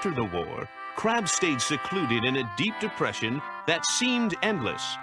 After the war, Crabbe stayed secluded in a deep depression that seemed endless.